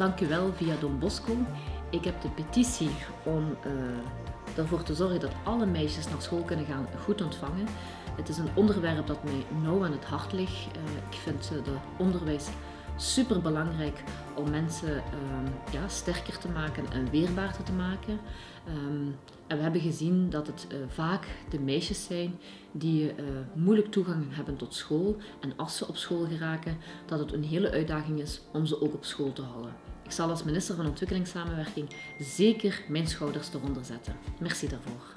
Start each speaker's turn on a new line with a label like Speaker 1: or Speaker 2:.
Speaker 1: dank u wel via Don Bosco. Ik heb de petitie om uh, ervoor te zorgen dat alle meisjes naar school kunnen gaan goed ontvangen. Het is een onderwerp dat mij nauw aan het hart ligt. Uh, ik vind uh, de onderwijs super belangrijk om mensen um, ja, sterker te maken en weerbaarder te maken. Um, en we hebben gezien dat het vaak de meisjes zijn die moeilijk toegang hebben tot school. En als ze op school geraken, dat het een hele uitdaging is om ze ook op school te houden. Ik zal als minister van Ontwikkelingssamenwerking zeker mijn schouders eronder zetten. Merci daarvoor.